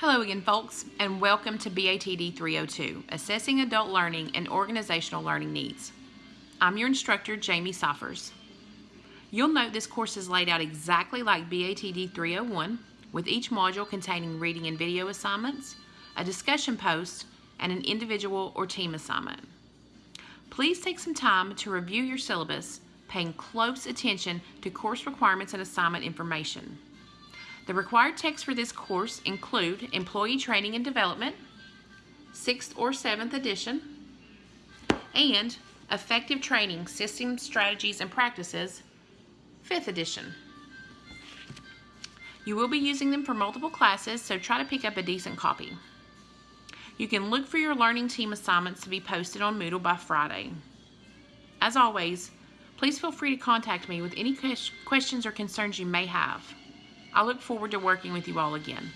Hello again, folks, and welcome to BATD 302, Assessing Adult Learning and Organizational Learning Needs. I'm your instructor, Jamie Soffers. You'll note this course is laid out exactly like BATD 301, with each module containing reading and video assignments, a discussion post, and an individual or team assignment. Please take some time to review your syllabus, paying close attention to course requirements and assignment information. The required texts for this course include Employee Training and Development, 6th or 7th edition, and Effective Training Systems, Strategies, and Practices, 5th edition. You will be using them for multiple classes, so try to pick up a decent copy. You can look for your learning team assignments to be posted on Moodle by Friday. As always, please feel free to contact me with any questions or concerns you may have. I look forward to working with you all again.